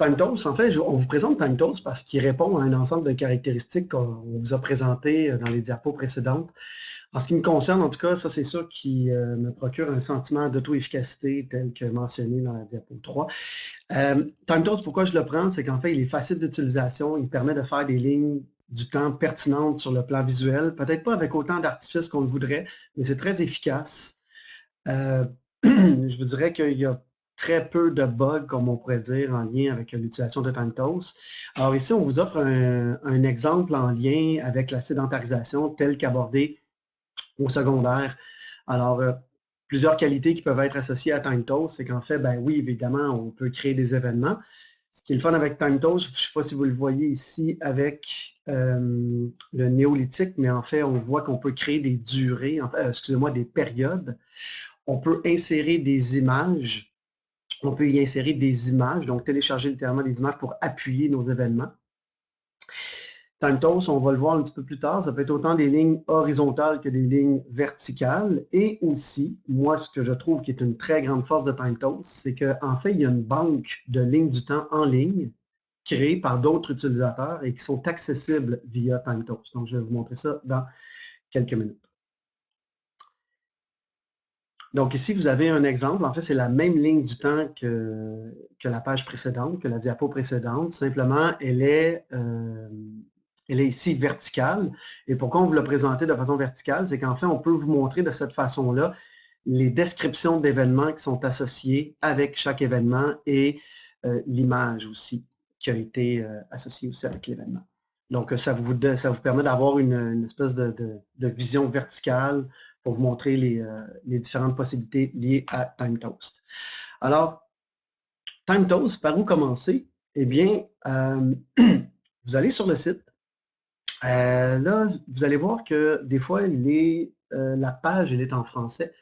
TimeToast, en fait, on vous présente TimeToast parce qu'il répond à un ensemble de caractéristiques qu'on vous a présentées dans les diapos précédentes. En ce qui me concerne, en tout cas, ça c'est ça qui euh, me procure un sentiment d'auto-efficacité tel que mentionné dans la diapo 3. Euh, TimeToast, pourquoi je le prends, c'est qu'en fait, il est facile d'utilisation, il permet de faire des lignes du temps pertinentes sur le plan visuel, peut-être pas avec autant d'artifices qu'on le voudrait, mais c'est très efficace. Euh, je vous dirais qu'il y a très peu de bugs, comme on pourrait dire, en lien avec l'utilisation de TimeToast. Alors ici, on vous offre un, exemple en lien avec la sédentarisation tel qu'abordé au secondaire. Alors, euh, plusieurs qualités qui peuvent être associées à TimeToast, c'est qu'en fait, ben oui, évidemment, on peut créer des événements. Ce qui est le fun avec TimeToast, je ne sais pas si vous le voyez ici avec euh, le néolithique, mais en fait, on voit qu'on peut créer des durées, en euh, excusez-moi, des périodes. On peut insérer des images. On peut y insérer des images, donc télécharger littéralement des images pour appuyer nos événements. TimeToast, on va le voir un petit peu plus tard, ça peut être autant des lignes horizontales que des lignes verticales. Et aussi, moi, ce que je trouve qui est une très grande force de TimeToast, c'est qu'en fait, il y a une banque de lignes du temps en ligne créée par d'autres utilisateurs et qui sont accessibles via TimeToast. Donc, je vais vous montrer ça dans quelques minutes. Donc ici, vous avez un exemple. En fait, c'est la même ligne du temps que, la page précédente, que la diapo précédente. Simplement, elle est, euh, ici verticale. Et pourquoi on vous l'a présenté de façon verticale? C'est qu'en fait, on peut vous montrer de cette façon-là les descriptions d'événements qui sont associés avec chaque événement et euh, l'image aussi qui a été euh, associée aussi avec l'événement. Donc, ça vous permet d'avoir une, espèce de, vision verticale pour vous montrer les, euh, les différentes possibilités liées à TimeToast. Alors, TimeToast, par où commencer? Eh bien, vous allez sur le site, euh, là, vous allez voir que des fois, euh, la page elle est en français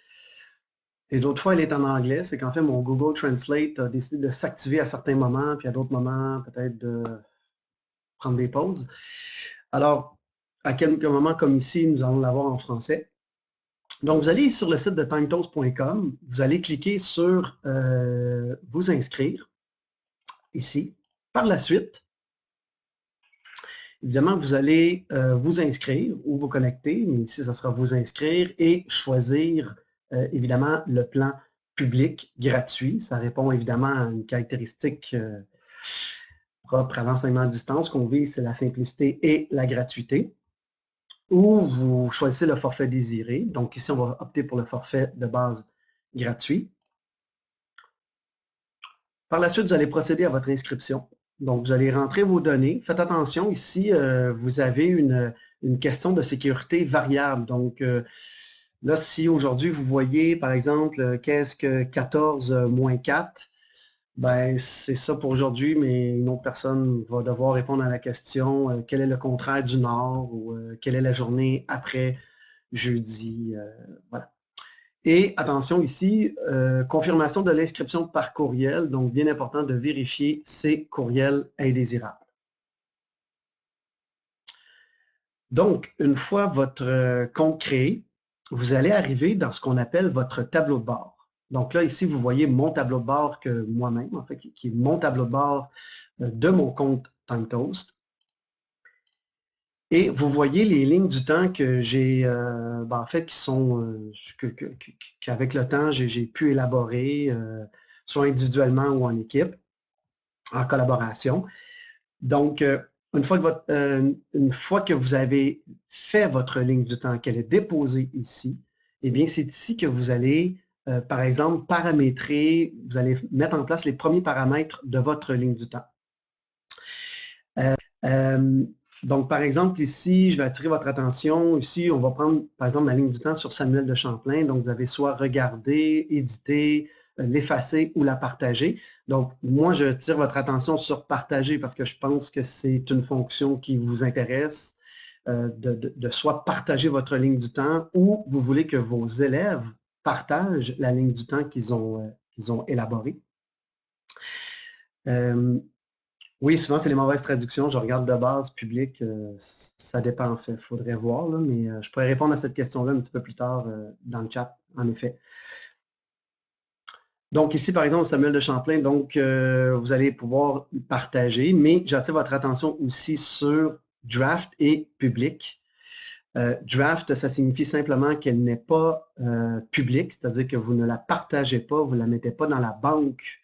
et d'autres fois, elle est en anglais. C'est qu'en fait, mon Google Translate a décidé de s'activer à certains moments, puis à d'autres moments, peut-être de prendre des pauses. Alors, à quelques moments comme ici, nous allons l'avoir en français. Donc, vous allez sur le site de timetoast.com, vous allez cliquer sur euh, Vous inscrire, ici. Par la suite, Évidemment, vous allez euh, vous inscrire ou vous connecter, mais ici, ça sera vous inscrire et choisir, euh, évidemment, le plan public gratuit. Ça répond évidemment à une caractéristique propre à l'enseignement à distance qu'on vise, c'est la simplicité et la gratuité. Ou vous choisissez le forfait désiré. Donc ici, on va opter pour le forfait de base gratuit. Par la suite, vous allez procéder à votre inscription. Donc, vous allez rentrer vos données. Faites attention, ici, euh, vous avez une, question de sécurité variable. Donc, euh, là, si aujourd'hui, vous voyez, par exemple, euh, qu'est-ce que 14 moins 4, ben, c'est ça pour aujourd'hui, mais une autre personne va devoir répondre à la question quel est le contraire du Nord ou quelle est la journée après jeudi. voilà. Et attention ici, euh, confirmation de l'inscription par courriel, donc bien important de vérifier ces courriels indésirables. Donc, une fois votre euh, compte créé, vous allez arriver dans ce qu'on appelle votre tableau de bord. Donc là, ici, vous voyez mon tableau de bord que moi-même, en fait, qui est mon tableau de bord euh, de mon compte TimeToast. Et vous voyez les lignes du temps que j'ai, euh, ben, en fait, qui sont, euh, qu'avec le temps, j'ai pu élaborer, soit individuellement ou en équipe, en collaboration. Donc, une fois, que une fois que vous avez fait votre ligne du temps, qu'elle est déposée ici, eh bien, c'est ici que vous allez, par exemple, paramétrer, vous allez mettre en place les premiers paramètres de votre ligne du temps. Donc, par exemple, ici, je vais attirer votre attention. Ici, on va prendre, par exemple, la ligne du temps sur Samuel de Champlain. Donc, vous avez soit regarder, éditer, euh, l'effacer ou la partager. Donc, moi, je tire votre attention sur partager parce que je pense que c'est une fonction qui vous intéresse euh, de, soit partager votre ligne du temps ou vous voulez que vos élèves partagent la ligne du temps qu'ils ont, euh, qu'ils ont élaborée. Oui, souvent, c'est les mauvaises traductions. Je regarde de base, public, euh, ça dépend en fait. Il faudrait voir, mais euh, je pourrais répondre à cette question-là un petit peu plus tard dans le chat, en effet. Donc ici, par exemple, Samuel de Champlain, donc vous allez pouvoir partager, mais j'attire votre attention aussi sur draft et public. Euh, draft, ça signifie simplement qu'elle n'est pas euh, publique, c'est-à-dire que vous ne la partagez pas, vous ne la mettez pas dans la banque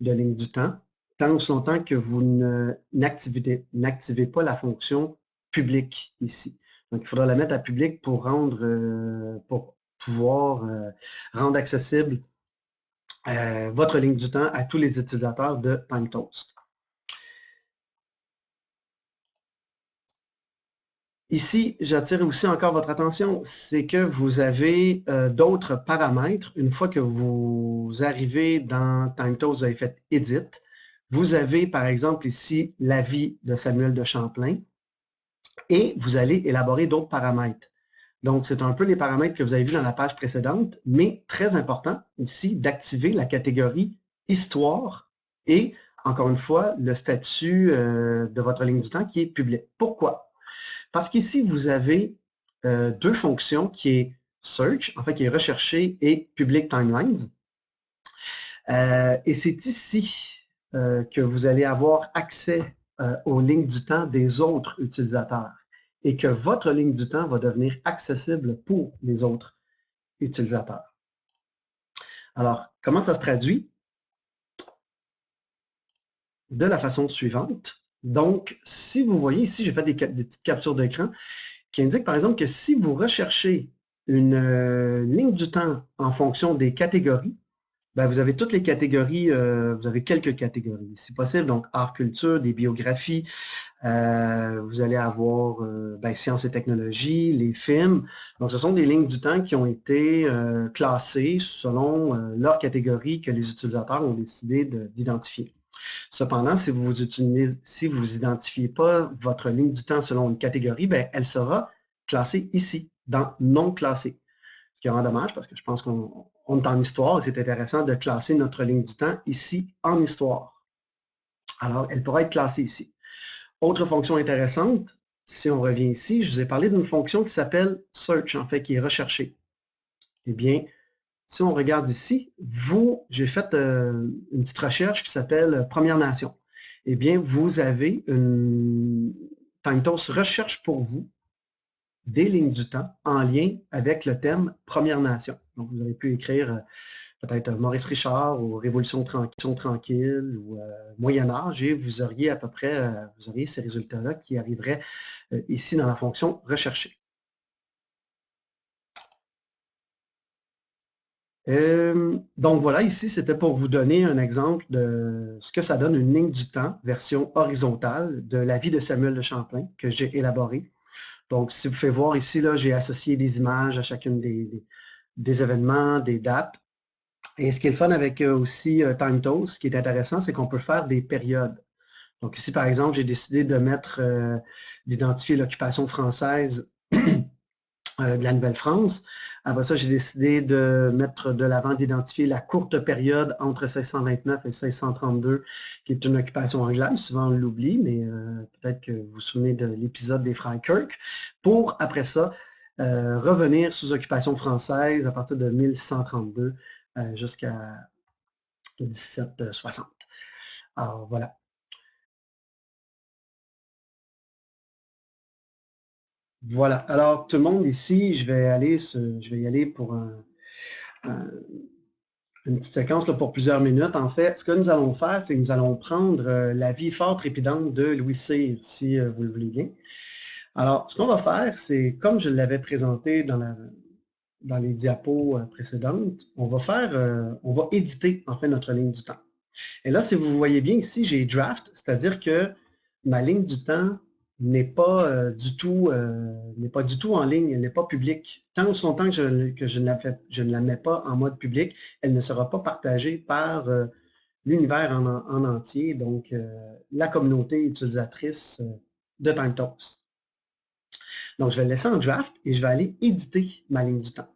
de ligne du temps, tant aussi longtemps que vous n'activez pas la fonction publique ici. Donc, il faudra la mettre à public pour rendre, pour pouvoir rendre accessible euh, votre ligne du temps à tous les utilisateurs de TimeToast. Ici, j'attire aussi encore votre attention, c'est que vous avez euh, d'autres paramètres. Une fois que vous arrivez dans TimeToast, vous avez fait « Edit », vous avez par exemple ici l'avis de Samuel de Champlain et vous allez élaborer d'autres paramètres. Donc, c'est un peu les paramètres que vous avez vus dans la page précédente, mais très important ici d'activer la catégorie Histoire et, encore une fois, le statut euh, de votre ligne du temps qui est public. Pourquoi? Parce qu'ici, vous avez euh, deux fonctions qui est Search, en fait, qui est recherché, et Public Timelines. Euh, et c'est ici que vous allez avoir accès aux lignes du temps des autres utilisateurs et que votre ligne du temps va devenir accessible pour les autres utilisateurs. Alors, comment ça se traduit? De la façon suivante. Donc, si vous voyez ici, j'ai fait des, petites captures d'écran qui indiquent par exemple que si vous recherchez une euh, ligne du temps en fonction des catégories, ben, vous avez toutes les catégories, euh, vous avez quelques catégories, si possible, donc art, culture, des biographies, euh, vous allez avoir ben, sciences et technologies, les films. Donc, ce sont des lignes du temps qui ont été classées selon leur catégorie que les utilisateurs ont décidé d'identifier. Cependant, si vous n'identifiez vous identifiez pas votre ligne du temps selon une catégorie, ben, elle sera classée ici, dans non classé. Ce qui vraiment dommage parce que je pense qu'on on est en histoire et c'est intéressant de classer notre ligne du temps ici en histoire. Alors, elle pourra être classée ici. Autre fonction intéressante, si on revient ici, je vous ai parlé d'une fonction qui s'appelle search, en fait, qui est recherchée. Eh bien, si on regarde ici, vous, j'ai fait euh, une petite recherche qui s'appelle Première Nation. Eh bien, vous avez une TimeToast recherche pour vous des lignes du temps en lien avec le thème Première Nation. Donc, vous avez pu écrire euh, peut-être Maurice Richard ou Révolution tranquille, ou euh, Moyen Âge et vous auriez à peu près euh, vous auriez ces résultats-là qui arriveraient ici dans la fonction rechercher. Donc voilà, ici, c'était pour vous donner un exemple de ce que ça donne une ligne du temps, version horizontale, de la vie de Samuel de Champlain, que j'ai élaboré. Donc, si vous faites voir ici, j'ai associé des images à chacune des, événements, des dates. Et ce qui est le fun avec euh, aussi euh, TimeToast, ce qui est intéressant, c'est qu'on peut faire des périodes. Donc ici, par exemple, j'ai décidé de mettre, euh, d'identifier l'occupation française de la Nouvelle-France. Après ça, j'ai décidé de mettre de l'avant, d'identifier la courte période entre 1629 et 1632, qui est une occupation anglaise. Souvent, on l'oublie, mais euh, peut-être que vous vous souvenez de l'épisode des frères Kirk. Pour, après ça, euh, revenir sous occupation française à partir de 1632 euh, jusqu'à 1760. Alors, voilà. Voilà. Alors, tout le monde ici, je vais aller, je vais y aller pour une petite séquence pour plusieurs minutes. En fait, ce que nous allons faire, c'est que nous allons prendre euh, la vie fort trépidante de Louis Cyr, si euh, vous le voulez bien. Alors, ce qu'on va faire, c'est, comme je l'avais présenté dans les diapos euh, précédentes, on va faire, on va éditer, en fait, notre ligne du temps. Et là, si vous voyez bien ici, j'ai draft, c'est-à-dire que ma ligne du temps n'est pas, euh, du tout, euh, pas du tout en ligne, elle n'est pas publique. Tant ou son temps que, je, que je, ne la je, ne la mets pas en mode public, elle ne sera pas partagée par euh, l'univers en, entier, donc la communauté utilisatrice de TimeToast. Donc, je vais le laisser en draft et je vais aller éditer ma ligne du temps.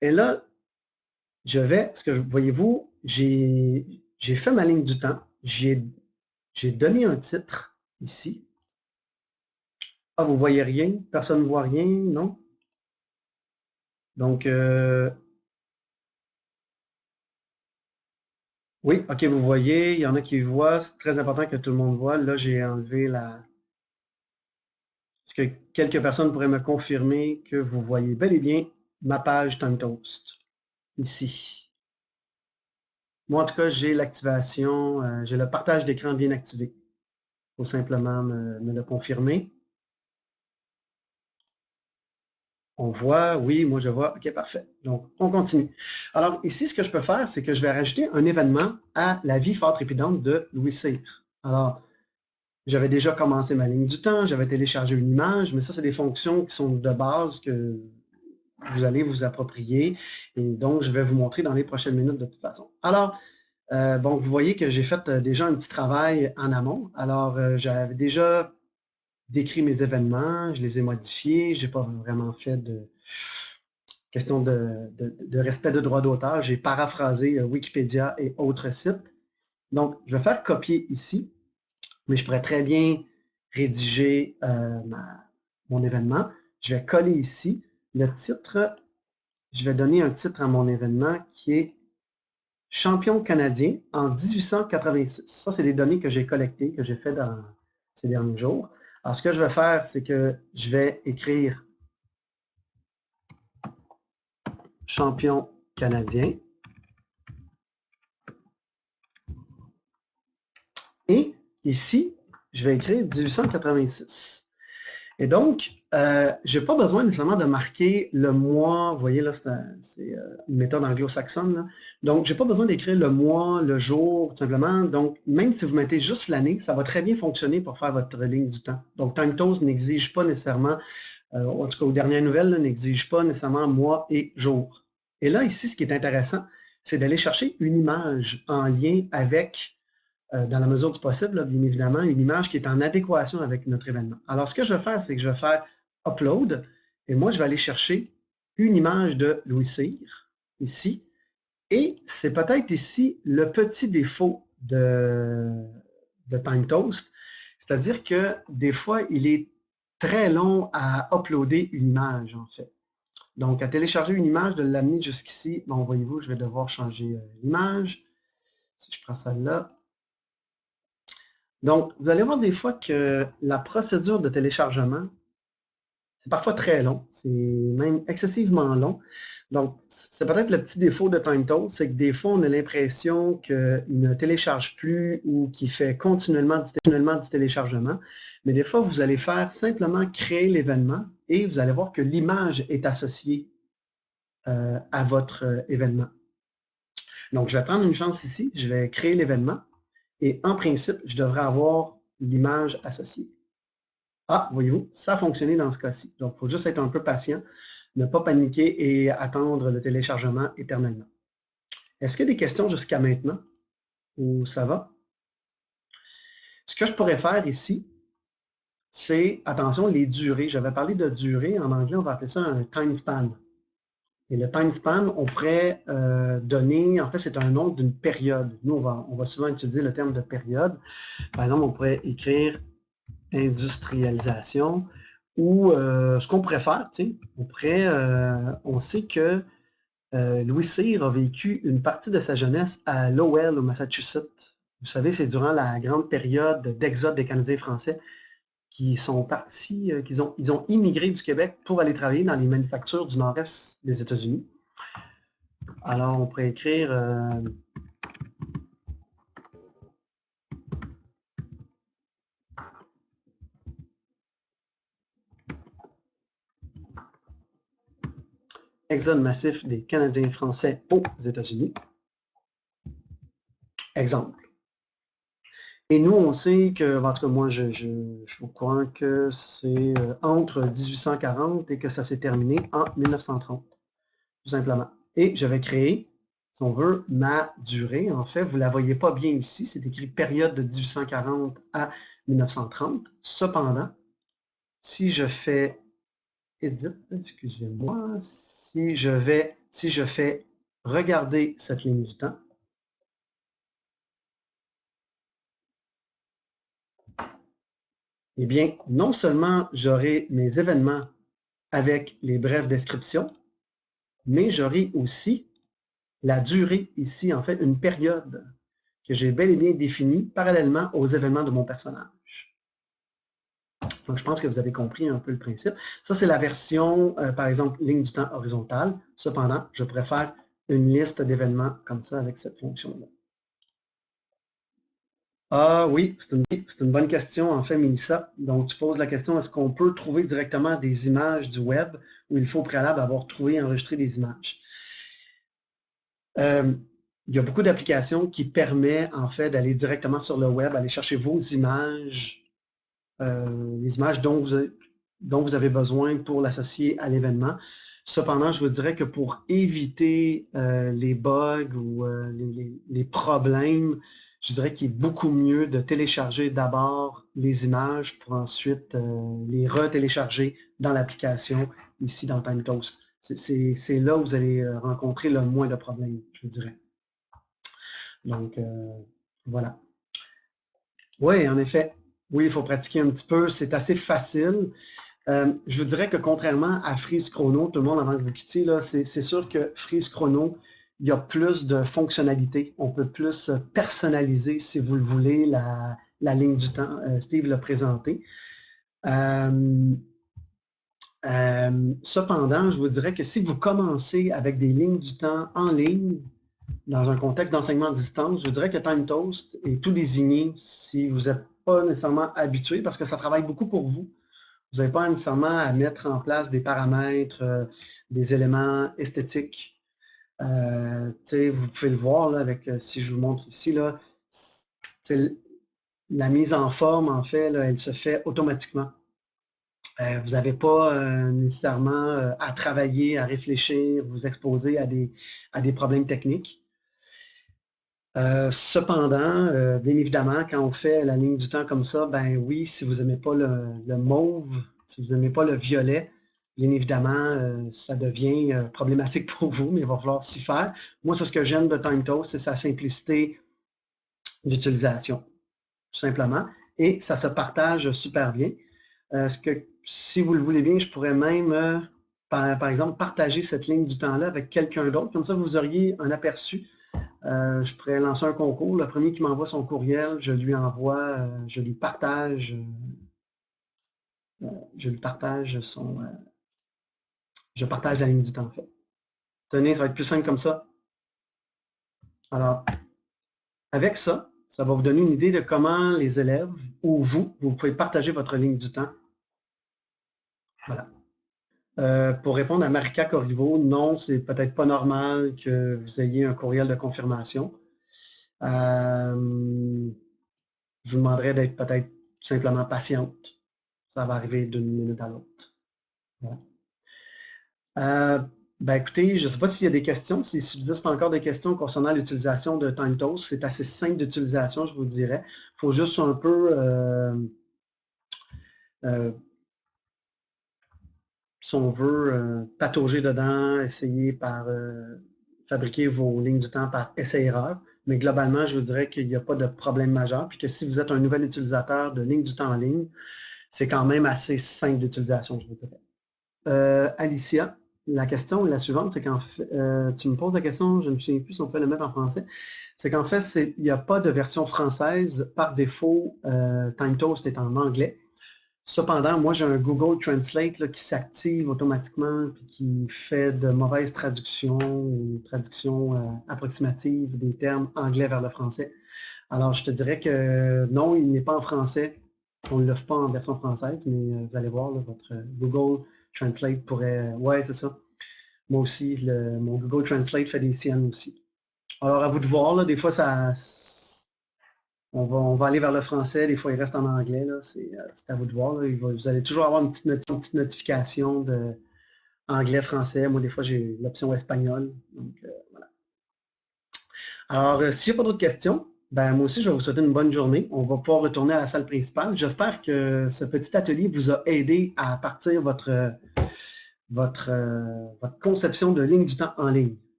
Et là, je vais, ce que voyez-vous, j'ai fait ma ligne du temps, j'ai donné un titre ici, ah, vous voyez rien? Personne ne voit rien, non? Donc, euh, Oui, OK, vous voyez, il y en a qui voient, c'est très important que tout le monde voit. Là, j'ai enlevé la... Est-ce que quelques personnes pourraient me confirmer que vous voyez bel et bien ma page TimeToast, ici? Moi, en tout cas, j'ai l'activation, euh, j'ai le partage d'écran bien activé. Il faut simplement me le confirmer. On voit, oui, moi je vois, OK, parfait. Donc, on continue. Alors, ici, ce que je peux faire, c'est que je vais rajouter un événement à la vie forte trépidante de Louis Cyr. Alors, j'avais déjà commencé ma ligne du temps, j'avais téléchargé une image, mais ça, c'est des fonctions qui sont de base que vous allez vous approprier. Et donc, je vais vous montrer dans les prochaines minutes de toute façon. Alors, euh, bon, vous voyez que j'ai fait euh, déjà un petit travail en amont. Alors, euh, j'avais déjà décrit mes événements, je les ai modifiés, je n'ai pas vraiment fait de question de, respect de droit d'auteur, j'ai paraphrasé euh, Wikipédia et autres sites. Donc, je vais faire copier ici, mais je pourrais très bien rédiger euh, mon événement. Je vais coller ici le titre. Je vais donner un titre à mon événement qui est Champion canadien en 1886. Ça, c'est des données que j'ai collectées, que j'ai fait dans ces derniers jours. Alors, ce que je vais faire, c'est que je vais écrire champion canadien. Et ici, je vais écrire 1886. Et donc, euh, je n'ai pas besoin nécessairement de marquer le mois. Vous voyez, là, c'est euh, une méthode anglo-saxonne. Donc, je n'ai pas besoin d'écrire le mois, le jour, tout simplement. Donc, même si vous mettez juste l'année, ça va très bien fonctionner pour faire votre ligne du temps. Donc, TimeToast n'exige pas nécessairement, euh, en tout cas aux dernières nouvelles, n'exige pas nécessairement mois et jour. Et là, ici, ce qui est intéressant, c'est d'aller chercher une image en lien avec euh, dans la mesure du possible, bien évidemment, une image qui est en adéquation avec notre événement. Alors, ce que je vais faire, c'est que je vais faire Upload, et moi, je vais aller chercher une image de Louis Cyr, ici, et c'est peut-être ici le petit défaut de, de TimeToast, c'est-à-dire que des fois, il est très long à uploader une image, en fait. Donc, à télécharger une image, de l'amener jusqu'ici, bon, voyez-vous, je vais devoir changer euh, l'image. Si je prends celle-là, donc, vous allez voir des fois que la procédure de téléchargement, c'est parfois très long, c'est même excessivement long. Donc, c'est peut-être le petit défaut de TimeToast, c'est que des fois, on a l'impression qu'il ne télécharge plus ou qu'il fait continuellement du, téléchargement. Mais des fois, vous allez faire simplement créer l'événement et vous allez voir que l'image est associée euh, à votre euh, événement. Donc, je vais prendre une chance ici, je vais créer l'événement. Et en principe, je devrais avoir l'image associée. Ah, voyez-vous, ça a fonctionné dans ce cas-ci. Donc, il faut juste être un peu patient, ne pas paniquer et attendre le téléchargement éternellement. Est-ce qu'il y a des questions jusqu'à maintenant? Ou ça va? Ce que je pourrais faire ici, c'est, attention, les durées. J'avais parlé de durée. En anglais, on va appeler ça un time span. Et le time span, on pourrait euh, donner, en fait, c'est un nom d'une période. Nous, on va, souvent utiliser le terme de période. Par exemple, on pourrait écrire industrialisation ou euh, ce qu'on pourrait faire, tu sais, on pourrait, euh, on sait que Louis Cyr a vécu une partie de sa jeunesse à Lowell, au Massachusetts. Vous savez, c'est durant la grande période d'exode des Canadiens français qui sont partis, euh, qu'ils ont, ils ont immigré du Québec pour aller travailler dans les manufactures du nord-est des États-Unis. Alors, on pourrait écrire euh, Exode massif des Canadiens français aux États-Unis. Exemple. Et nous, on sait que, en tout cas, moi, je, je crois que c'est euh, entre 1840 et que ça s'est terminé en 1930, tout simplement. Et je vais créer, si on veut, ma durée. En fait, vous ne la voyez pas bien ici, c'est écrit période de 1840 à 1930. Cependant, si je fais Edit, excusez-moi, si je vais, si je fais regarder cette ligne du temps, Eh bien, non seulement j'aurai mes événements avec les brèves descriptions, mais j'aurai aussi la durée ici, en fait, une période. que j'ai bel et bien défini parallèlement aux événements de mon personnage. Donc, je pense que vous avez compris un peu le principe. Ça, c'est la version, euh, par exemple, ligne du temps horizontale. Cependant, je préfère une liste d'événements comme ça avec cette fonction-là. Ah oui, c'est une, bonne question, en fait, Mélissa. Donc, tu poses la question, est-ce qu'on peut trouver directement des images du web ou il faut au préalable avoir trouvé et enregistré des images? Euh, il y a beaucoup d'applications qui permettent, en fait, d'aller directement sur le web, aller chercher vos images, euh, les images dont vous, avez, dont vous avez besoin pour l'associer à l'événement. Cependant, je vous dirais que pour éviter euh, les bugs ou les, problèmes, je dirais qu'il est beaucoup mieux de télécharger d'abord les images pour ensuite euh, les retélécharger dans l'application, ici dans TimeToast. C'est là où vous allez euh, rencontrer le moins de problèmes, je vous dirais. Donc, euh, voilà. Oui, en effet. Oui, il faut pratiquer un petit peu. C'est assez facile. je vous dirais que contrairement à Freeze Chrono, tout le monde avant que vous quittiez, c'est sûr que Freeze Chrono, il y a plus de fonctionnalités. On peut plus personnaliser, si vous le voulez, la, ligne du temps. Euh, Steve l'a présenté. Euh, euh, cependant, je vous dirais que si vous commencez avec des lignes du temps en ligne, dans un contexte d'enseignement à distance, je dirais que TimeToast est tout désigné si vous n'êtes pas nécessairement habitué parce que ça travaille beaucoup pour vous. Vous n'avez pas nécessairement à mettre en place des paramètres, des éléments esthétiques vous pouvez le voir là, avec, euh, si je vous montre ici, là, la mise en forme, en fait, elle se fait automatiquement. Euh, vous n'avez pas nécessairement à travailler, à réfléchir, vous exposer à des, problèmes techniques. cependant, bien évidemment, quand on fait la ligne du temps comme ça, ben oui, si vous n'aimez pas le, mauve, si vous n'aimez pas le violet, Bien évidemment, euh, ça devient euh, problématique pour vous, mais il va falloir s'y faire. Moi, c'est ce que j'aime de TimeToast, c'est sa simplicité d'utilisation, tout simplement. Et ça se partage super bien. Euh, ce que, si vous le voulez bien, je pourrais même, par, exemple, partager cette ligne du temps-là avec quelqu'un d'autre. Comme ça, vous auriez un aperçu. je pourrais lancer un concours. Le premier qui m'envoie son courriel, je lui envoie, je lui partage, je lui partage son, je partage la ligne du temps, en fait. Tenez, ça va être plus simple comme ça. Alors, avec ça, ça va vous donner une idée de comment les élèves, ou vous, vous pouvez partager votre ligne du temps. Voilà. Euh, pour répondre à Marika Corriveau, non, c'est peut-être pas normal que vous ayez un courriel de confirmation. Euh, je vous demanderais d'être peut-être simplement patiente. Ça va arriver d'une minute à l'autre. Voilà. Euh, ben écoutez, je ne sais pas s'il y a des questions, s'il subsiste encore des questions concernant l'utilisation de TimeToast. C'est assez simple d'utilisation, je vous dirais. Il faut juste un peu, euh, euh, si on veut, patauger dedans, essayer par fabriquer vos lignes du temps par essai-erreur. Mais globalement, je vous dirais qu'il n'y a pas de problème majeur, puis que si vous êtes un nouvel utilisateur de lignes du temps en ligne, c'est quand même assez simple d'utilisation, je vous dirais. Alicia, la question est la suivante, c'est qu'en fait, euh, tu me poses la question, je ne souviens plus si on peut le mettre en français, c'est qu'en fait, il n'y a pas de version française. Par défaut, euh, TimeToast est en anglais. Cependant, moi, j'ai un Google Translate qui s'active automatiquement et qui fait de mauvaises traductions ou traductions euh, approximatives des termes anglais vers le français. Alors, je te dirais que non, il n'est pas en français. On ne l'offre pas en version française, mais vous allez voir, votre Google Translate pourrait... Ouais, c'est ça. Moi aussi, le, mon Google Translate fait des siennes aussi. Alors, à vous de voir, là, des fois, ça... On va, on va aller vers le français, des fois, il reste en anglais. C'est euh, à vous de voir. vous allez toujours avoir une petite, notification de anglais-français. Moi, des fois, j'ai l'option espagnol. Donc, euh, voilà. Alors, euh, s'il n'y a pas d'autres questions, ben, moi aussi, je vais vous souhaiter une bonne journée. On va pouvoir retourner à la salle principale. J'espère que ce petit atelier vous a aidé à partir votre, votre, votre conception de ligne du temps en ligne.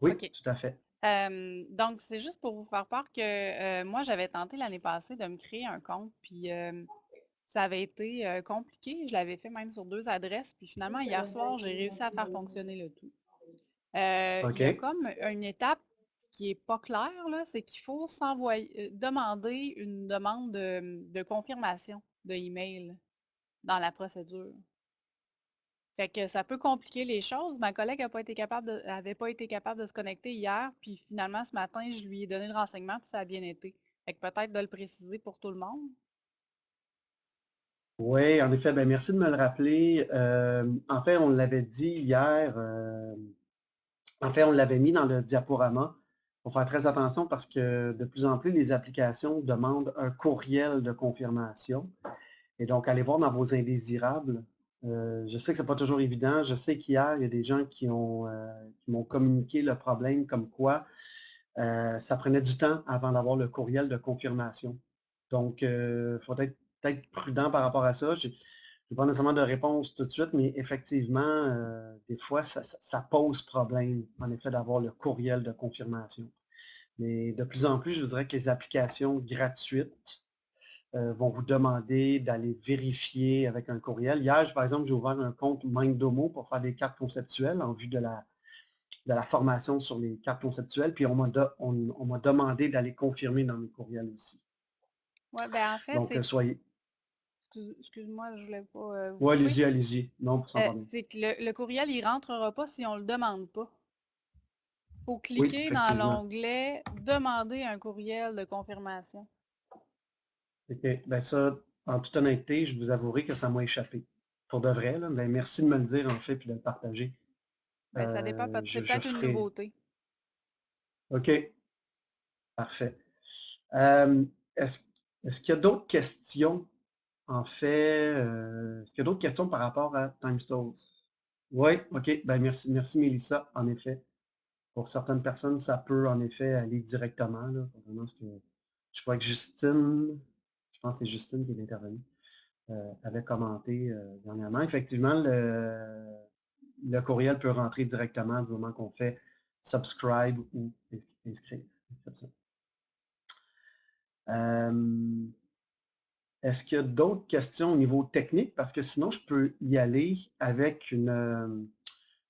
Oui, tout à fait. donc, c'est juste pour vous faire part que euh, moi, j'avais tenté l'année passée de me créer un compte, puis ça avait été euh, compliqué. Je l'avais fait même sur deux adresses, puis finalement, hier soir, j'ai réussi à faire fonctionner le tout. Heu, il y a OK. comme une étape qui est pas claire c'est qu'il faut s'envoyer heu, demander une demande de, mmh, de confirmation de email dans la procédure. Fait que ça peut compliquer les choses. Ma collègue a pas été capable de avait pas été capable de se connecter hier, puis finalement ce matin, je lui ai donné le renseignement, puis ça a bien été. Fait que peut-être de le préciser pour tout le monde? Oui, en effet, ben, merci de me le rappeler. Hem, en fait, on l'avait dit hier, en fait, on l'avait mis dans le diaporama. Faut faire très attention parce que de plus en plus, les applications demandent un courriel de confirmation et donc allez voir dans vos indésirables. Heu, je sais que c'est pas toujours évident. Je sais qu'hier, il y a des gens qui qui m'ont communiqué le problème comme quoi, heu, ça prenait du temps avant d'avoir le courriel de confirmation. Donc, il faut être prudent par rapport à ça. Pas nécessairement de réponse tout de suite, mais effectivement, heu, des fois, ça ça ça pose problème, en effet, d'avoir le courriel de confirmation. Mais de plus en plus, je vous dirais que les applications gratuites, heu, vont vous demander d'aller vérifier avec un courriel. Hier, par exemple, j'ai ouvert un compte Mindomo pour faire des cartes conceptuelles en vue de la de la formation sur les cartes conceptuelles, puis on m'a de on on m'a demandé d'aller confirmer dans mes courriels aussi. Ouais, ben, en fait, Donc, c'est soyez excuse-moi, je voulais pas, Ouais, couper. allez-y, allez-y. Non, va bien. c'est que le le courriel, il rentrera pas si on le demande pas. Faut Oui, cliquer dans l'onglet «Demander un courriel de confirmation». OK. Ben, ça, en toute honnêteté, je vous avouerai que ça m'a échappé. Pour de vrai, là, ben, merci de me le dire, en fait, puis de le partager. Ben, ça dépend, c'est je peut-être une ferai nouveauté. OK, parfait. Est-ce est-ce qu'il y a d'autres questions, en fait, heu, est-ce qu'il y a d'autres questions par rapport à TimeStores? Oui, OK, ben, merci merci Mélissa, en effet. Pour certaines personnes, ça peut, en effet, aller directement, je crois que Justine, je pense que c'est Justine qui est intervenue, heu, avait commenté, heu, dernièrement. Effectivement, le courriel peut rentrer directement du moment qu'on fait subscribe ou ins inscrire, est-ce qu'il y a d'autres questions au niveau technique? Parce que sinon, je peux y aller avec une,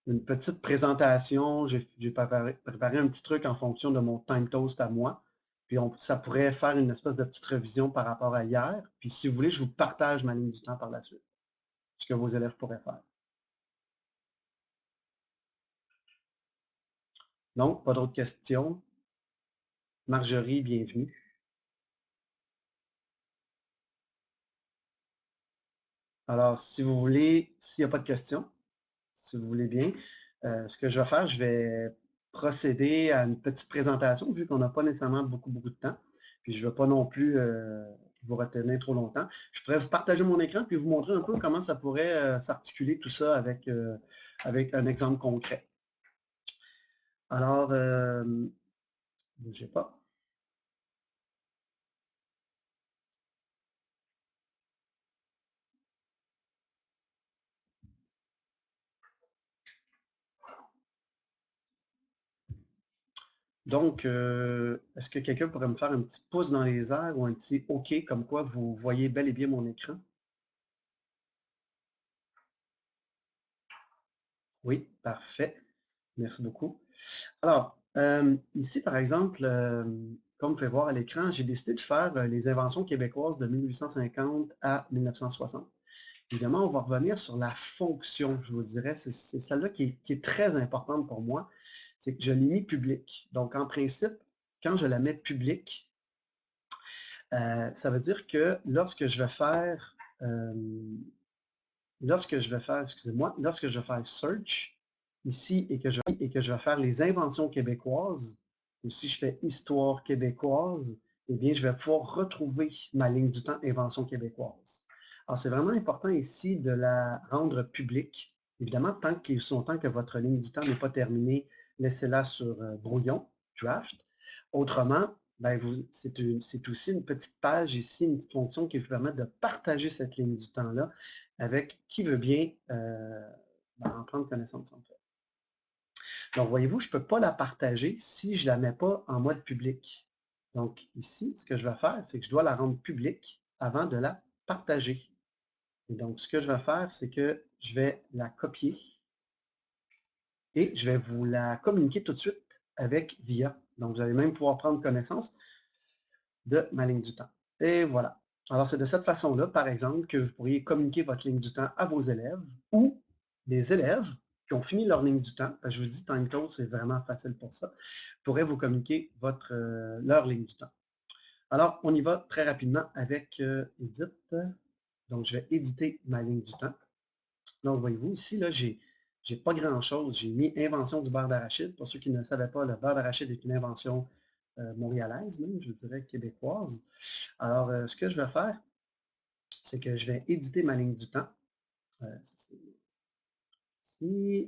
une petite présentation. J'ai préparé un petit truc en fonction de mon Timetoast à moi. Puis ça pourrait faire une espèce de petite révision par rapport à hier. Puis si vous voulez, je vous partage ma ligne du temps par la suite, ce que vos élèves pourraient faire. Non, pas d'autres questions? Marjorie, bienvenue. Alors, si vous voulez s'il y a pas de questions, si vous voulez bien, heu, ce que je vais faire, je vais procéder à une petite présentation vu qu'on n'a pas nécessairement beaucoup, beaucoup de temps. Puis je veux pas non plus, heu, vous retenir trop longtemps. Je pourrais vous partager mon écran puis vous montrer un peu comment ça pourrait, heu, s'articuler tout ça avec, avec un exemple concret. Alors, bougez pas. Donc, heu, est-ce que quelqu'un pourrait me faire un petit pouce dans les airs ou un petit OK comme quoi vous voyez bel et bien mon écran? Oui, parfait. Merci beaucoup. Alors, hem, ici, par exemple, hem, comme vous pouvez voir à l'écran, j'ai décidé de faire, les inventions québécoises de 1850 à 1960. Évidemment, on va revenir sur la fonction, je vous dirais, c'est celle-là qui est très importante pour moi, c'est que je l'ai mis publique. Donc en principe, quand je la mets publique heu, ça veut dire que lorsque je vais faire, hem, lorsque je vais faire excusez-moi, lorsque je vais faire search ici et que je vais faire les inventions québécoises ou si je fais histoire québécoise et bien, je vais pouvoir retrouver ma ligne du temps inventions québécoises. Alors, c'est vraiment important ici de la rendre publique. Évidemment, tant qu'il aussi longtemps que votre ligne du temps n'est pas terminée, laissez-la sur, heu, brouillon, draft. Autrement, ben, c'est aussi une petite page ici, une petite fonction qui vous permet de partager cette ligne du temps-là avec qui veut bien, heu, ben, en prendre connaissance, en fait. Donc voyez-vous, je peux pas la partager si je la mets pas en mode public. Donc ici, ce que je vais faire, c'est que je dois la rendre publique avant de la partager. Et donc ce que je vais faire, c'est que je vais la copier et je vais vous la communiquer tout de suite avec VIA. Donc, vous allez même pouvoir prendre connaissance de ma ligne du temps. Et voilà. Alors, c'est de cette façon-là, par exemple, que vous pourriez communiquer votre ligne du temps à vos élèves ou des élèves qui ont fini leur ligne du temps. Je vous dis, TimeToast, c'est vraiment facile pour ça, pourraient vous communiquer votre, euh, leur ligne du temps. Alors, on y va très rapidement avec euh, Edit. Donc, je vais éditer ma ligne du temps. Donc, voyez-vous, ici, là, j'ai j'ai pas grand-chose. J'ai mis invention du beurre d'arachide. Pour ceux qui ne le savaient pas, le beurre d'arachide est une invention euh, montréalaise, même, je dirais québécoise. Alors, euh, ce que je vais faire, c'est que je vais éditer ma ligne du temps. Euh,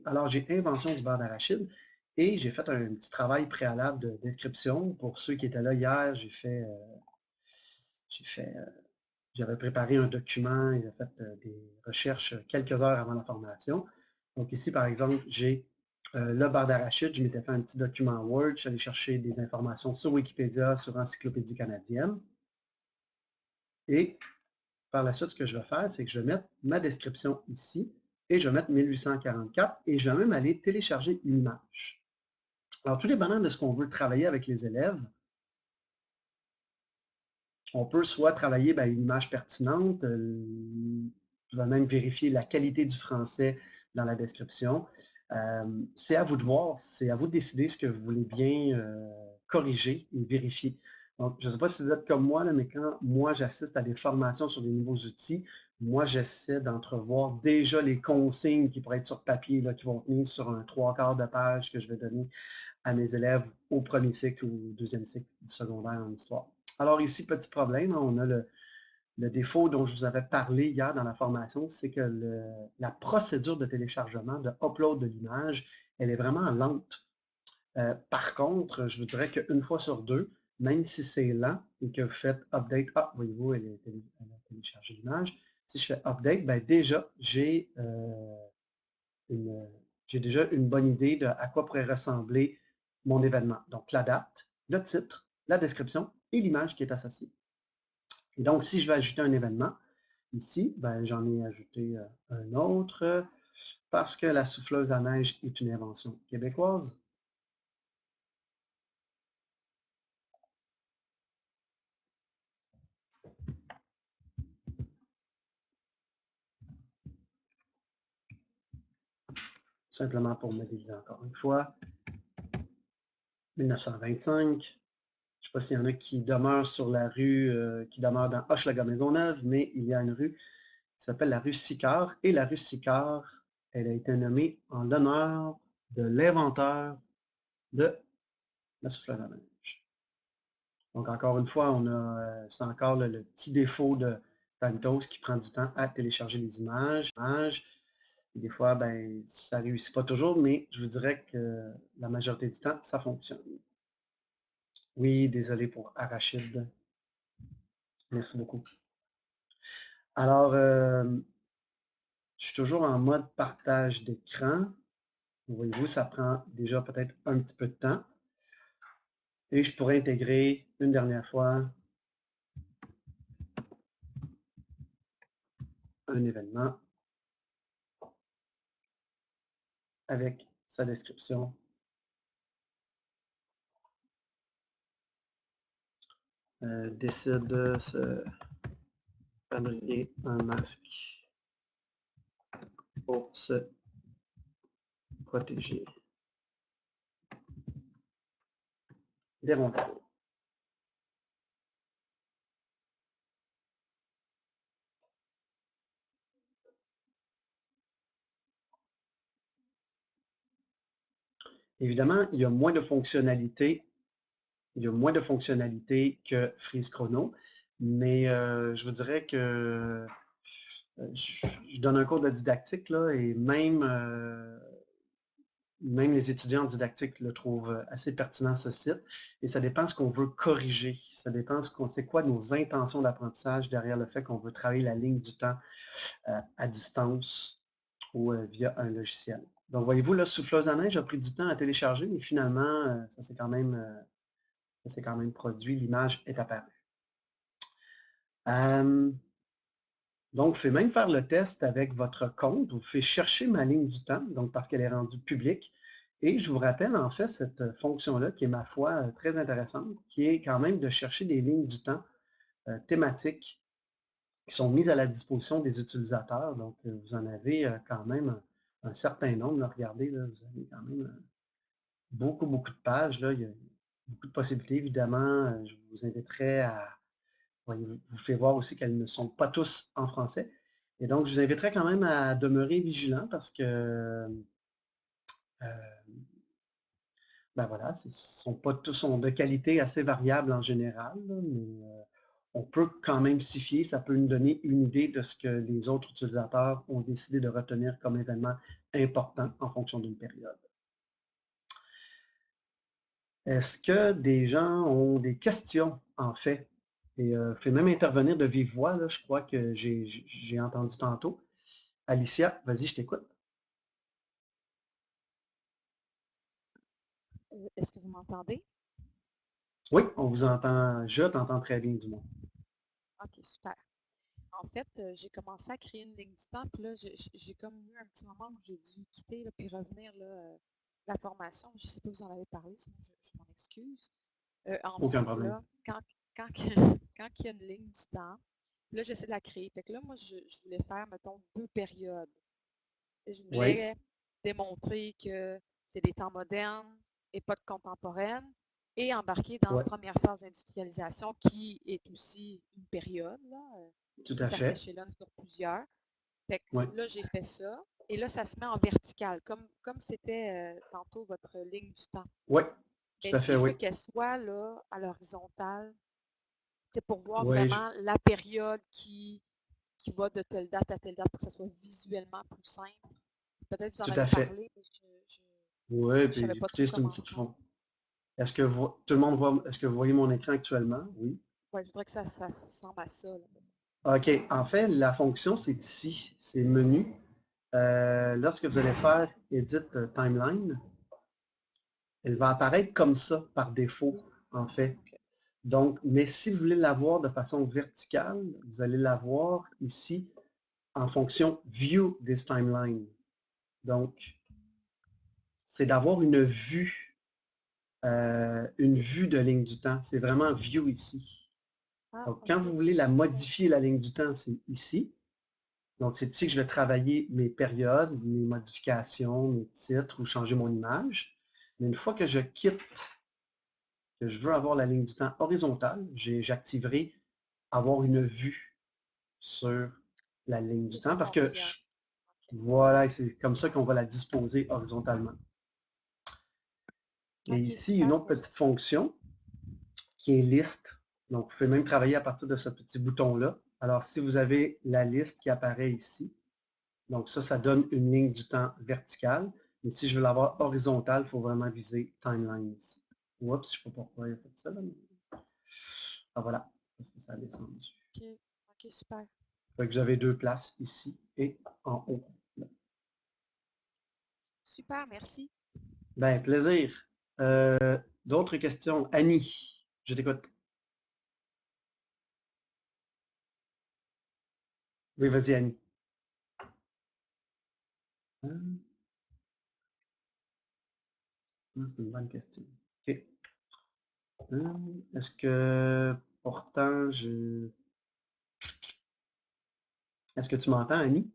Alors, j'ai invention du beurre d'arachide et j'ai fait un, petit travail préalable de description. Pour ceux qui étaient là hier, j'ai fait, j'avais préparé un document, j'ai fait des recherches quelques heures avant la formation. Donc ici, par exemple, j'ai euh, le bar d'arachide. Je m'étais fait un petit document Word. Je suis allé chercher des informations sur Wikipédia, sur Encyclopédie canadienne. Et par la suite, ce que je vais faire, c'est que je vais mettre ma description ici et je vais mettre 1844 et je vais même aller télécharger une image. Alors, tout dépendant de ce qu'on veut travailler avec les élèves, on peut soit travailler ben, une image pertinente, euh, je vais même vérifier la qualité du français dans la description. Euh, c'est à vous de voir, c'est à vous de décider ce que vous voulez bien euh, corriger et vérifier. Donc, je ne sais pas si vous êtes comme moi, là, mais quand moi j'assiste à des formations sur des nouveaux outils, moi j'essaie d'entrevoir déjà les consignes qui pourraient être sur papier, là, qui vont tenir sur un trois quarts de page que je vais donner à mes élèves au premier cycle ou au deuxième cycle du secondaire en histoire. Alors ici, petit problème, on a le, le défaut dont je vous avais parlé hier dans la formation, c'est que la procédure de téléchargement, de upload de l'image, elle est vraiment lente. Euh, par contre, je vous dirais qu'une fois sur deux, même si c'est lent et que vous faites update, ah, voyez-vous, elle, a téléchargé l'image. Si je fais update, ben déjà, j'ai euh, une, déjà une bonne idée de à quoi pourrait ressembler mon événement. Donc, la date, le titre, la description et l'image qui est associée. Et donc, si je vais ajouter un événement, ici, ben, j'en ai ajouté euh, un autre parce que la souffleuse à neige est une invention québécoise. Simplement pour modéliser encore une fois. 1925, je ne sais pas s'il y en a qui demeurent sur la rue, euh, qui demeurent dans Hochelaga-Maisonneuve, mais il y a une rue qui s'appelle la rue Sicard. Et la rue Sicard, elle a été nommée en l'honneur de l'inventeur de la souffleuse à neige. Donc, encore une fois, on a, euh, c'est encore le, petit défaut de Pantos qui prend du temps à télécharger les images. Et des fois, ben, ça ne réussit pas toujours, mais je vous dirais que la majorité du temps, ça fonctionne. Oui, désolé pour Arachide. Merci beaucoup. Alors, euh, je suis toujours en mode partage d'écran. Voyez-vous, ça prend déjà peut-être un petit peu de temps. Et je pourrais intégrer une dernière fois un événement avec sa description Euh, décide de se fabriquer un masque pour se protéger des rondelles. Évidemment, il y a moins de fonctionnalités il y a moins de fonctionnalités que Freeze Chrono, mais euh, je vous dirais que euh, je, donne un cours de didactique là, et même, euh, même les étudiants en didactique le trouvent assez pertinent ce site. Et ça dépend de ce qu'on veut corriger. Ça dépend de ce qu'on sait quoi nos intentions d'apprentissage derrière le fait qu'on veut travailler la ligne du temps à distance ou via un logiciel. Donc, voyez-vous, là, Souffleuse à neige a pris du temps à télécharger, mais finalement, ça s'est quand même c'est quand même produit, l'image est apparue. donc, vous pouvez même faire le test avec votre compte. Vous pouvez chercher ma ligne du temps, donc parce qu'elle est rendue publique. Et je vous rappelle en fait cette fonction-là qui est, ma foi, très intéressante, qui est quand même de chercher des lignes du temps thématiques qui sont mises à la disposition des utilisateurs. Donc, vous en avez quand même un, certain nombre. regardez, là, vous avez quand même beaucoup, beaucoup de pages. Là. Il y a beaucoup de possibilités, évidemment. Je vous inviterai à... vous faites voir aussi qu'elles ne sont pas tous en français. Et donc, je vous inviterai quand même à demeurer vigilant parce que euh, ben voilà, ce sont pas tous de qualité assez variable en général, mais euh, on peut quand même s'y fier. Ça peut nous donner une idée de ce que les autres utilisateurs ont décidé de retenir comme événement important en fonction d'une période. Est-ce que des gens ont des questions, en fait? Et euh, fait même intervenir de vive voix, là, je crois que j'ai entendu tantôt. Alicia, vas-y, je t'écoute. Est-ce que vous m'entendez? Oui, on vous entend. Je t'entends très bien, du moins. OK, super. En fait, euh, j'ai commencé à créer une ligne du temps, puis là, j'ai comme eu un petit moment où j'ai dû quitter, là, puis revenir, là, euh, la formation. Je ne sais pas si vous en avez parlé, sinon je, m'en excuse. en Aucun problème. Là, quand, quand, quand, il y a une ligne du temps, là, j'essaie de la créer. Fait que là, moi, je, voulais faire, mettons, deux périodes. je voulais démontrer que c'est des temps modernes, époque contemporaine et embarquer dans la première phase d'industrialisation qui est aussi une période. Là, euh, Tout à ça fait. s'échelonne sur plusieurs. Fait que Là, j'ai fait ça. Et là, ça se met en vertical, comme comme c'était euh, tantôt votre ligne du temps. Oui, tout à fait, je veux qu'elle soit là, à l'horizontale, c'est pour voir vraiment la période qui, qui va de telle date à telle date pour que ça soit visuellement plus simple? Peut-être que vous en avez parlé, mais je oui, puis écoutez, c'est une petite fond. Est-ce que vous, tout le monde voit, est-ce que vous voyez mon écran actuellement? Oui. Oui, je voudrais que ça, ça, ressemble à ça. OK. En fait, la fonction, c'est ici. C'est menu. Euh, lorsque vous allez faire Edit euh, Timeline, elle va apparaître comme ça par défaut, en fait. Donc, mais si vous voulez la voir de façon verticale, vous allez la voir ici en fonction View this timeline. Donc, c'est d'avoir une vue, euh, une vue de ligne du temps. C'est vraiment View ici. Ah, Donc, quand vous voulez la modifier, la ligne du temps, c'est ici. Donc, c'est ici que je vais travailler mes périodes, mes modifications, mes titres ou changer mon image. Mais une fois que je quitte, que je veux avoir la ligne du temps horizontale, j'activerai avoir une vue sur la ligne du temps parce que voilà, c'est comme ça qu'on va la disposer horizontalement. Et ici, une autre petite fonction qui est liste. Donc, vous pouvez même travailler à partir de ce petit bouton-là. Alors, si vous avez la liste qui apparaît ici, donc ça, ça donne une ligne du temps verticale. Mais si je veux l'avoir horizontale, il faut vraiment viser timeline ici. Oups, je ne sais pas pourquoi il a fait ça. Là, Ah voilà, parce que ça a descendu. OK, OK, super. Fait que j'avais deux places ici et en haut. Super, merci. Ben, plaisir. Euh, d'autres questions? Annie, je t'écoute. Oui, vas-y, Annie. Hum. C'est une bonne question. OK. Hum, est-ce que pourtant je... Est-ce que tu m'entends, Annie?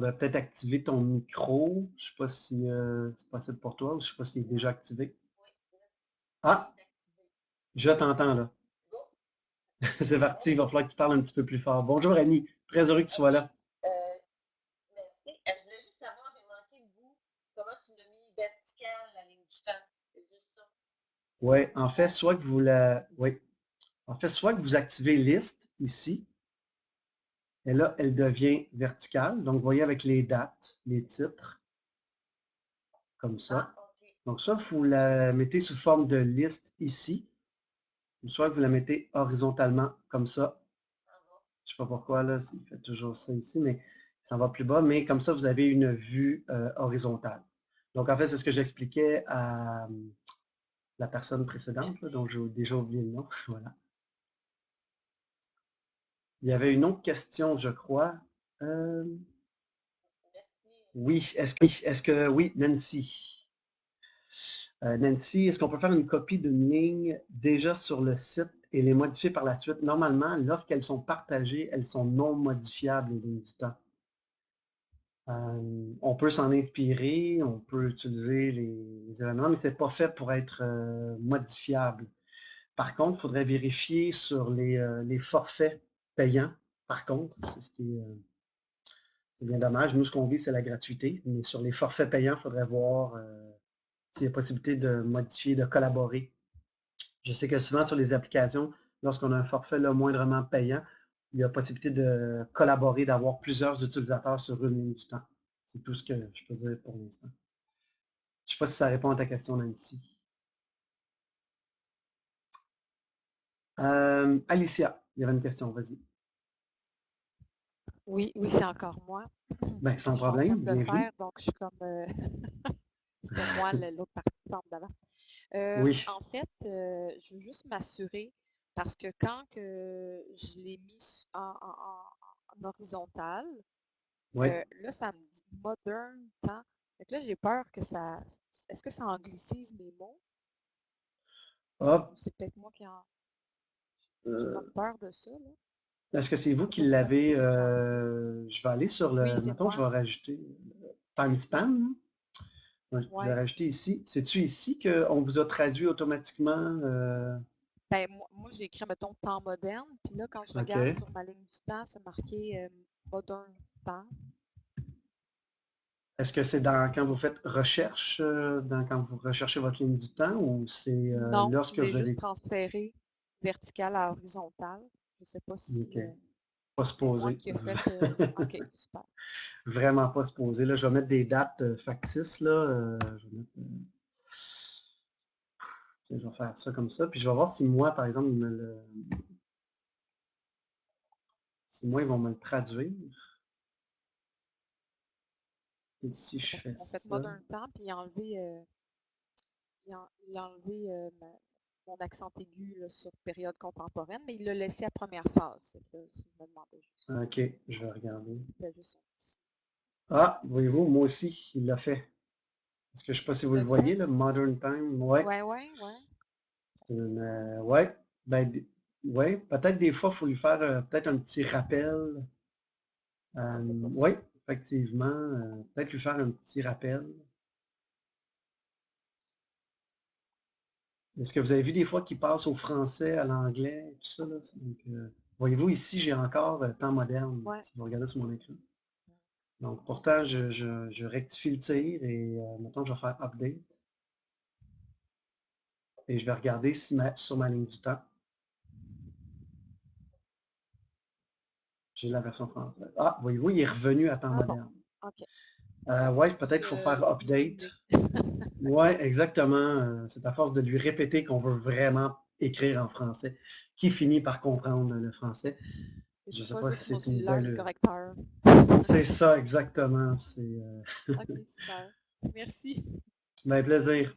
faudrait peut-être activer ton micro. Je ne sais pas si euh, c'est possible pour toi ou je ne sais pas s'il est déjà activé. Ah! Je t'entends là. c'est parti, il va falloir que tu parles un petit peu plus fort. Bonjour Annie, très heureux que tu sois là. Euh, merci. Euh, je voulais juste savoir, j'ai manqué de vous, comment tu l'as mis verticale la ligne du temps? C'est juste ça. Oui, en fait, soit que vous la. Oui. En fait, soit que vous activez liste ici, et là, elle devient verticale. Donc, vous voyez avec les dates, les titres, comme ça. Ah, Donc, ça, vous la mettez sous forme de liste ici. Ou soit vous la mettez horizontalement, comme ça. Je ne sais pas pourquoi, là, il fait toujours ça ici, mais ça va plus bas. Mais comme ça, vous avez une vue euh, horizontale. Donc, en fait, c'est ce que j'expliquais à la personne précédente, dont j'ai déjà oublié le nom. voilà. Il y avait une autre question, je crois. Euh, Oui, est-ce que, est que, oui, Nancy. Euh, Nancy, est-ce qu'on peut faire une copie d'une ligne déjà sur le site et les modifier par la suite? Normalement, lorsqu'elles sont partagées, elles sont non modifiables les lignes du temps. Euh, on peut s'en inspirer, on peut utiliser les, éléments, mais ce n'est pas fait pour être euh, modifiable. Par contre, il faudrait vérifier sur les, forfaits payants. Par contre, c'est bien dommage. Nous, ce qu'on vit, c'est la gratuité. Mais sur les forfaits payants, il faudrait voir s'il y a possibilité de modifier, de collaborer. Je sais que souvent sur les applications, lorsqu'on a un forfait là, moindrement payant, il y a possibilité de collaborer, d'avoir plusieurs utilisateurs sur une ligne du temps. C'est tout ce que je peux dire pour l'instant. Je ne sais pas si ça répond à ta question, Nancy. Euh, Alicia, il y avait une question, vas-y. Oui, oui, c'est encore moi. Ben, sans problème, de faire, donc je suis comme... Euh, c'était moi l'autre participante d'avant. Euh, oui. En fait, euh, je veux juste m'assurer, parce que quand que je l'ai mis en, horizontal, là, ça me dit modern temps. Donc là, j'ai peur que ça... Est-ce que ça anglicise mes mots? C'est peut-être moi qui en... J'ai peur de ça, là. Est-ce que c'est vous qui l'avez, euh, je vais aller sur le, oui, mettons, je vais rajouter time je vais rajouter ici. C'est-tu ici qu'on vous a traduit automatiquement? Euh? Ben, moi, j'ai écrit, mettons, temps moderne, puis là, quand je regarde sur ma ligne du temps, c'est marqué euh, modern temps. Est-ce que c'est dans quand vous faites recherche, dans, quand vous recherchez votre ligne du temps, ou c'est lorsque vous avez... juste transféré vertical à horizontal. Je ne sais pas si. Euh, pas se poser. Euh, super. Vraiment pas se poser. Là, je vais mettre des dates euh, factices. Là. je, vais je vais faire ça comme ça. Puis je vais voir si moi, par exemple, me le... si moi, ils vont me le traduire. Et si je fais ça. fait modern temps, puis enlever, euh, il a, il a enlevé euh, mon accent aigu sur période contemporaine, mais il l'a laissé à première phase. OK, je vais regarder. Ah, voyez-vous, moi aussi, il l'a fait. Est-ce que je ne sais pas si vous le, voyez, le Modern Time? Oui, oui, oui. Ouais. Euh, ouais. Ben, ouais. peut-être des fois, il faut lui faire euh, peut-être un petit rappel. Ah, euh, oui, effectivement. peut-être lui faire un petit rappel. Est-ce que vous avez vu des fois qu'il passe au français, à l'anglais, tout ça? Là? Euh, voyez-vous, ici, j'ai encore euh, temps moderne, si vous regardez sur mon écran. Donc, pourtant, je, rectifie le tir et euh, maintenant, je vais faire Update. Et je vais regarder si sur ma ligne du temps. J'ai la version française. Ah, voyez-vous, il est revenu à temps ah moderne. Euh, oui, peut-être qu'il faut faire update. oui, exactement. Euh, c'est à force de lui répéter qu'on veut vraiment écrire en français, qui finit par comprendre le français. Je ne sais pas si c'est une belle... C'est ça, exactement. C'est. Euh, ok, super. Merci. Ben, plaisir.